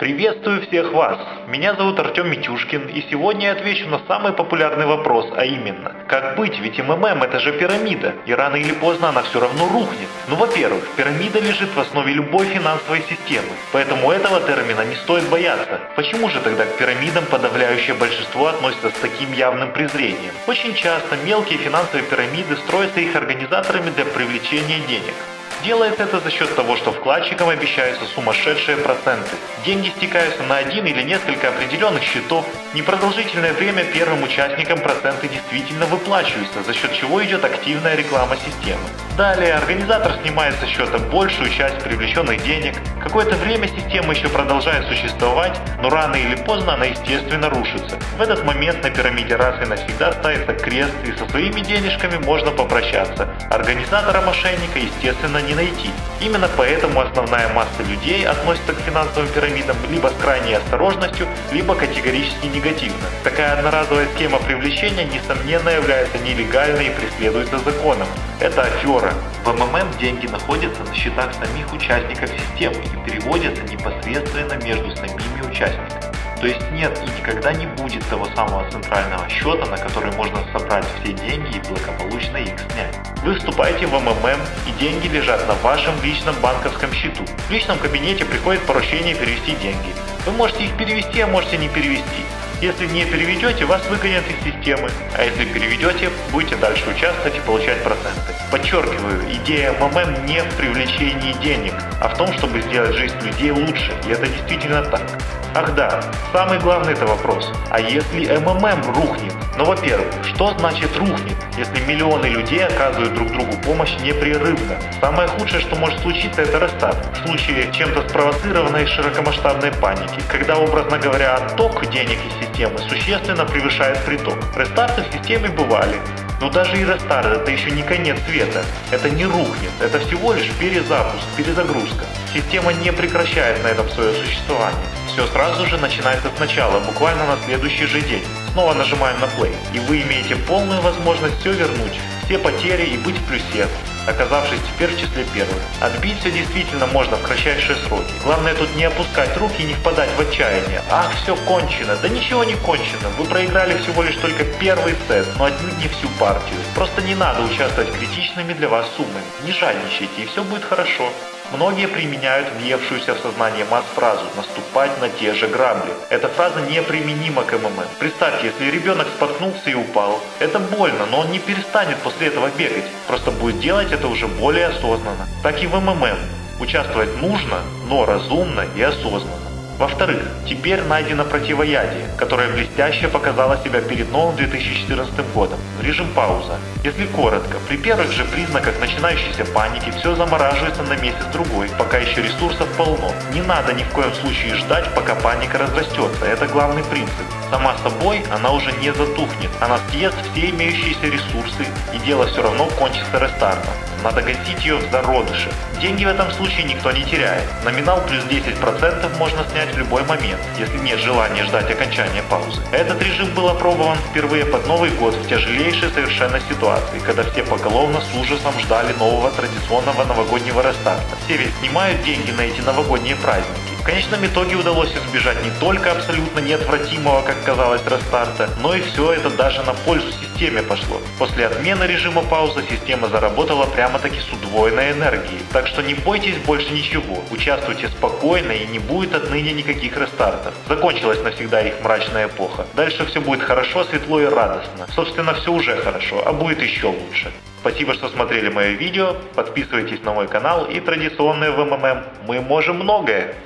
Приветствую всех вас! Меня зовут Артем Митюшкин, и сегодня я отвечу на самый популярный вопрос, а именно, как быть, ведь МММ это же пирамида, и рано или поздно она все равно рухнет. Ну, во-первых, пирамида лежит в основе любой финансовой системы, поэтому этого термина не стоит бояться. Почему же тогда к пирамидам подавляющее большинство относится с таким явным презрением? Очень часто мелкие финансовые пирамиды строятся их организаторами для привлечения денег. Делается это за счет того, что вкладчикам обещаются сумасшедшие проценты. Деньги стекаются на один или несколько определенных счетов. Непродолжительное время первым участникам проценты действительно выплачиваются, за счет чего идет активная реклама системы. Далее организатор снимает со счета большую часть привлеченных денег. Какое-то время система еще продолжает существовать, но рано или поздно она естественно рушится. В этот момент на пирамиде раз и навсегда ставится крест и со своими денежками можно попрощаться. Организатора мошенника естественно не найти. Именно поэтому основная масса людей относится к финансовым пирамидам либо с крайней осторожностью, либо категорически негативно. Такая одноразовая схема привлечения несомненно является нелегальной и преследуется законом. Это афера. В МММ деньги находятся на счетах самих участников системы и переводятся непосредственно между самими участниками. То есть нет и никогда не будет того самого центрального счета, на который можно собрать все деньги и благополучно их снять. Вы вступаете в МММ и деньги лежат на вашем личном банковском счету. В личном кабинете приходит поручение перевести деньги. Вы можете их перевести, а можете не перевести. Если не переведете, вас выгонят из системы, а если переведете, будете дальше участвовать и получать проценты. Подчеркиваю, идея МММ не в привлечении денег, а в том, чтобы сделать жизнь людей лучше, и это действительно так. Ах да, самый главный это вопрос. А если МММ рухнет? Ну, во-первых, что значит рухнет, если миллионы людей оказывают друг другу помощь непрерывно? Самое худшее, что может случиться, это рестарт. В случае чем-то спровоцированной широкомасштабной паники, когда, образно говоря, отток денег из системы существенно превышает приток. Рестарты в системе бывали, но даже и рестарт это еще не конец света. Это не рухнет, это всего лишь перезапуск, перезагрузка. Система не прекращает на этом свое существование. Все сразу же начинается сначала, буквально на следующий же день. Снова нажимаем на play, и вы имеете полную возможность все вернуть, все потери и быть в плюсе, оказавшись теперь в числе первых. Отбить все действительно можно в кратчайшие сроки. Главное тут не опускать руки и не впадать в отчаяние. Ах, все кончено. Да ничего не кончено. Вы проиграли всего лишь только первый сет, но отнюдь не всю партию. Просто не надо участвовать критичными для вас суммами. Не жадничайте, и все будет хорошо. Многие применяют въевшуюся в сознание масс фразу «наступать на те же грабли». Эта фраза неприменима к МММ. Представьте, если ребенок споткнулся и упал, это больно, но он не перестанет после этого бегать, просто будет делать это уже более осознанно. Так и в МММ. Участвовать нужно, но разумно и осознанно. Во-вторых, теперь найдено противоядие, которое блестяще показало себя перед новым 2014 годом. Режим пауза. Если коротко, при первых же признаках начинающейся паники все замораживается на месяц-другой, пока еще ресурсов полно. Не надо ни в коем случае ждать, пока паника разрастется, это главный принцип. Сама собой она уже не затухнет, она съест все имеющиеся ресурсы и дело все равно кончится рестартом. Надо гасить ее в зародыше. Деньги в этом случае никто не теряет. Номинал плюс 10% можно снять в любой момент, если нет желания ждать окончания паузы. Этот режим был опробован впервые под Новый год в тяжелейшей совершенно ситуации, когда все поголовно с ужасом ждали нового традиционного новогоднего рестарта. Все ведь снимают деньги на эти новогодние праздники. В конечном итоге удалось избежать не только абсолютно неотвратимого, как казалось, рестарта, но и все это даже на пользу системе пошло. После отмены режима паузы система заработала прямо-таки с удвоенной энергией. Так что не бойтесь больше ничего, участвуйте спокойно и не будет отныне никаких рестартов. Закончилась навсегда их мрачная эпоха. Дальше все будет хорошо, светло и радостно. Собственно, все уже хорошо, а будет еще лучше. Спасибо, что смотрели мое видео, подписывайтесь на мой канал и традиционное в МММ. Мы можем многое!